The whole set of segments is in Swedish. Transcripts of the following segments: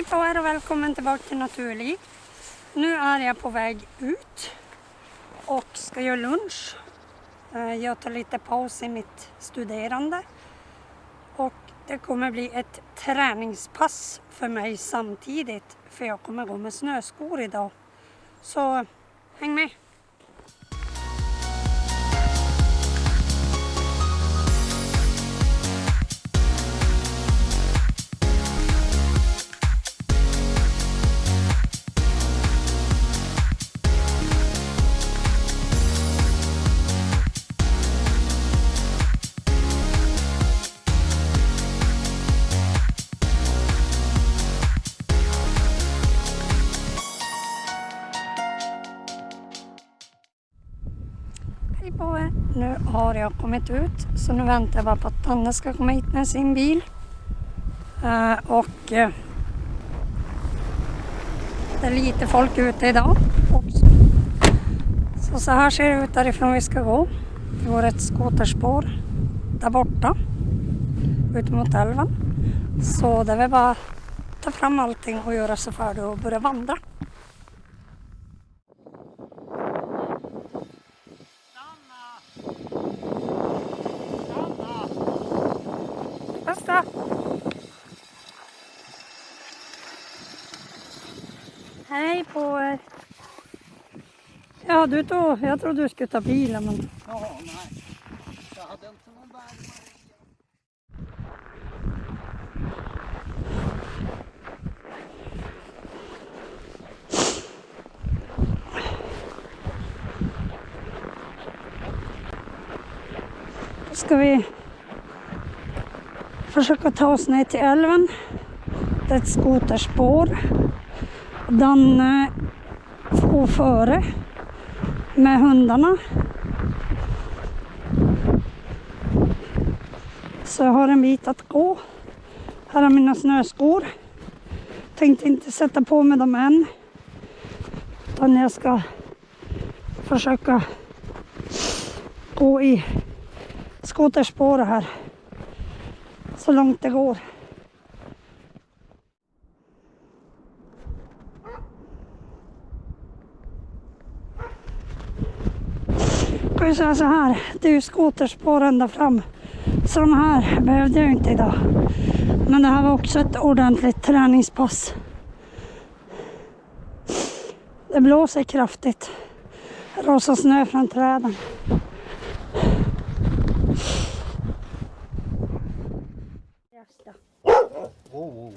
Hej på er och välkommen tillbaka till Naturliv. Nu är jag på väg ut och ska göra lunch. Eh, jag tar lite paus i mitt studerande och det kommer bli ett träningspass för mig samtidigt för jag kommer gå med snöskor idag. Så häng med! Hej på er! Nu har jag kommit ut så nu väntar jag bara på att Danne ska komma hit med sin bil. Eh, och eh, det är lite folk ute idag också. Så, så här ser det ut därifrån vi ska gå. Det går ett skoterspår där borta ut mot älven. Så det är väl bara att ta fram allting och göra sig färdig och börja vandra. Hej på er! Ja, du tog, jag trodde du skulle ta bilen men... Ja, nej. Jag hade inte någon värme. Då ska vi försöka ta oss ner till älven. Det är ett skoterspår. Danne får före med hundarna. Så jag har en bit att gå. Här har mina snöskor. Tänkte inte sätta på mig dem än. Utan jag ska försöka gå i skoterspåret här. Så långt det går. Ska ju säga så här, det är ju skoterspår ända fram. Så de här behövde jag inte idag. Men det här var också ett ordentligt träningspass. Det blåser kraftigt. Rasar snö från träden.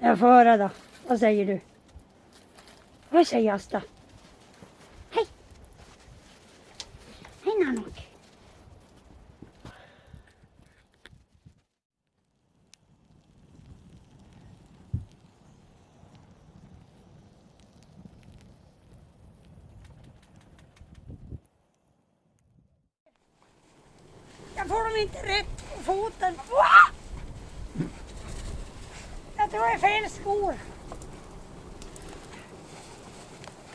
Jag får höra då. Vad säger du? Vad säger Asta? Jag får dem inte rätt på foten. Va? Jag tror det är fel skor.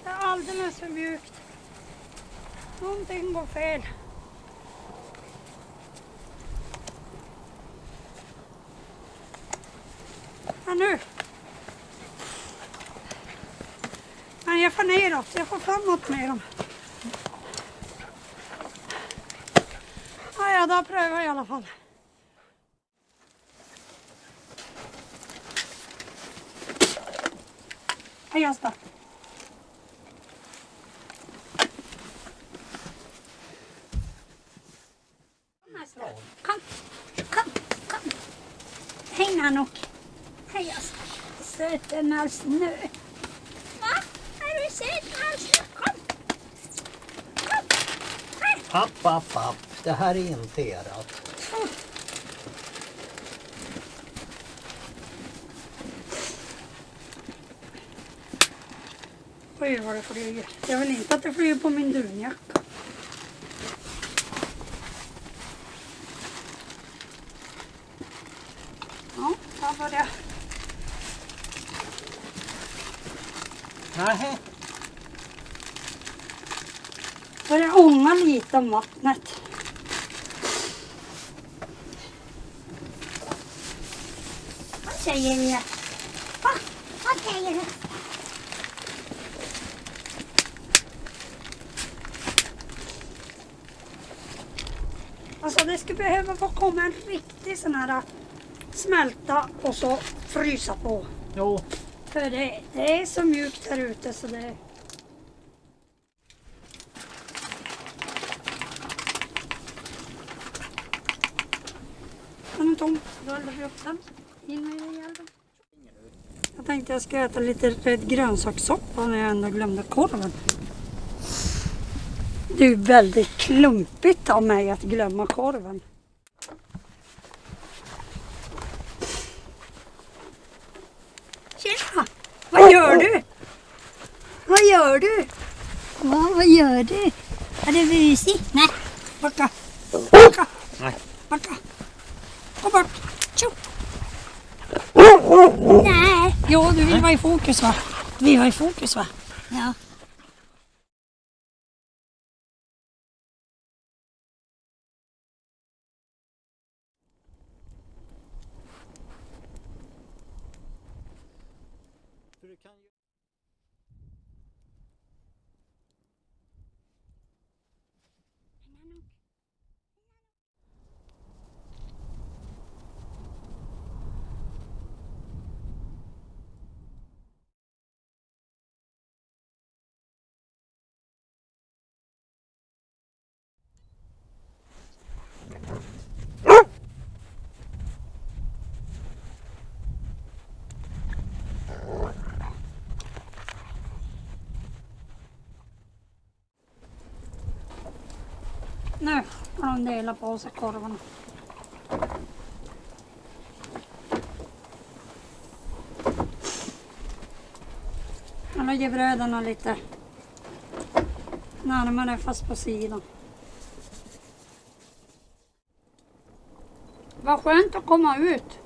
Det är alldeles för mjukt. Någonting går fel. Men nu. Men jag får neråt, jag får framåt med dem. Ja, då prövar jag i alla fall. Hej Asta. Kom, kom, kom. Hej Nanok. Hej Asta. Söten all. Va? Är du söt all? Kom. Kom. Här. App, app, app. Det här är inte erat. Oj, vad det flyger. Jag vill inte att det flyger på min dunjacka. Ja, där var det. Nej. Börjar ånga lite om vattnet. Säger ni? Va? Okej. Alltså det skulle behöva få komma en riktig sån här smälta och så frysa på. Jo, För det, det är så mjukt här ute så det... Den är tom. Då eldar vi upp den. Jag tänkte jag ska äta lite rädd grönsakssoppa när jag ändå glömde korven. Det är väldigt klumpigt av mig att glömma korven. Tjena! Vad gör du? Vad gör du? Va, vad gör du? Är det busigt? Nej. Backa. Gå bort. Tjo. Jo, du vill vara i fokus va? Du vill vara i fokus va? Ja. Nu har de delat på sig korvarna. Jag lägger bröderna lite närmare fast på sidan. Vad skönt att komma ut.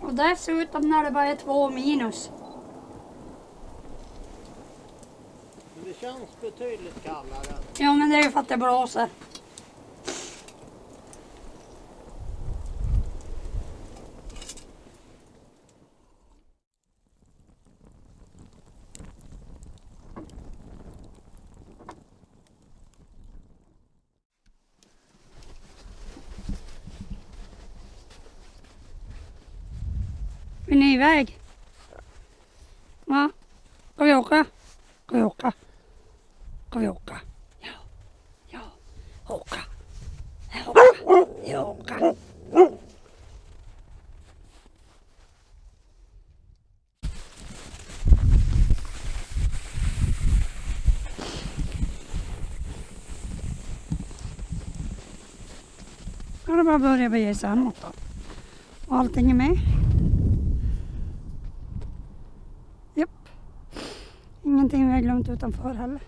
Och dessutom när det bara är två minus. Men det känns betydligt kallare. Ja men det är ju för att det blåser. Vill ni iväg? Va? Ska vi åka? Ska vi åka? Ska vi åka? Ja. Ja. Åka. Åka. Ja, åka. kan det bara börja bege sig hemåt då. Och allting är med. Japp. Ingenting vi har glömt utanför heller.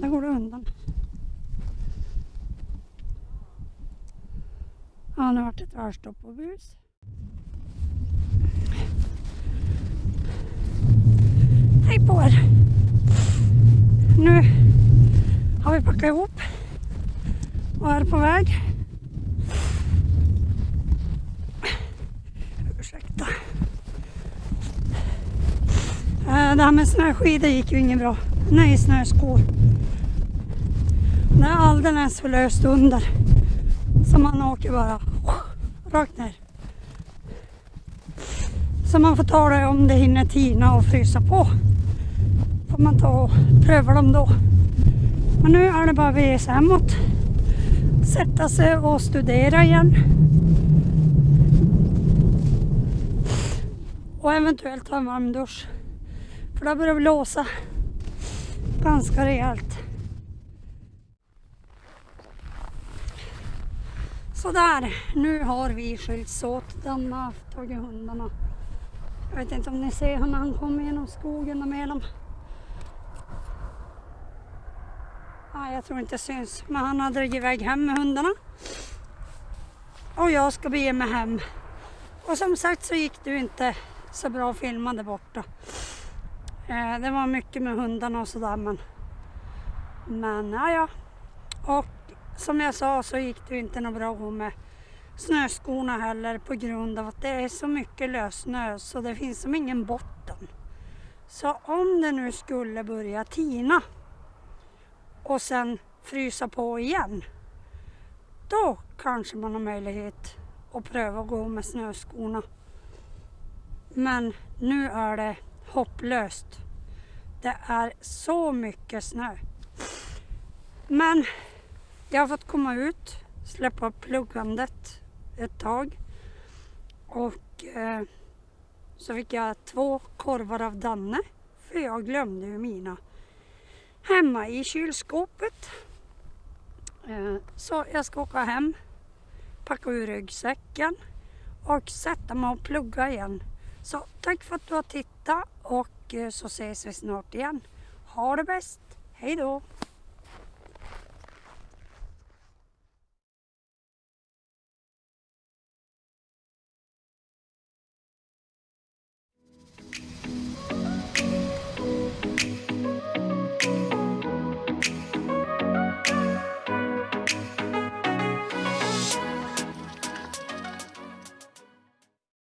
Där går det undan. Ja, nu vart det tvärstopp på bus. Hej på er! Nu har vi packat ihop och är på väg. Ursäkta. Eh, det här med snöskidor gick ju inget bra. Nej, snöskor. Det är alldeles för löst under. Så man åker bara rakt ner. Så man får ta det om det hinner tina och frysa på. Får man ta och pröva dem då. Men nu är det bara att bege sig hemåt. Sätta sig och studera igen. Och eventuellt ta en varm dusch. För det börjar blåsa ganska rejält. Sådär, nu har vi skilts åt. Den har tagit hundarna. Jag vet inte om ni ser honom när han kommer genom skogen och med dem. Nej, jag tror inte det syns. Men han har dragit iväg hem med hundarna. Och jag ska bege mig hem. Och som sagt så gick det ju inte så bra att filma där borta. Eh, det var mycket med hundarna och sådär men men ja, ja. Och som jag sa så gick det ju inte något bra att gå med snöskorna heller på grund av att det är så mycket lössnö så det finns som ingen botten. Så om det nu skulle börja tina och sen frysa på igen då kanske man har möjlighet att pröva att gå med snöskorna. Men nu är det hopplöst. Det är så mycket snö. Men jag har fått komma ut, släppa pluggandet ett tag och eh, så fick jag två korvar av Danne för jag glömde ju mina hemma i kylskåpet. Eh, så jag ska åka hem, packa ur ryggsäcken och sätta mig och plugga igen. Så tack för att du har tittat och eh, så ses vi snart igen. Ha det bäst, hej då!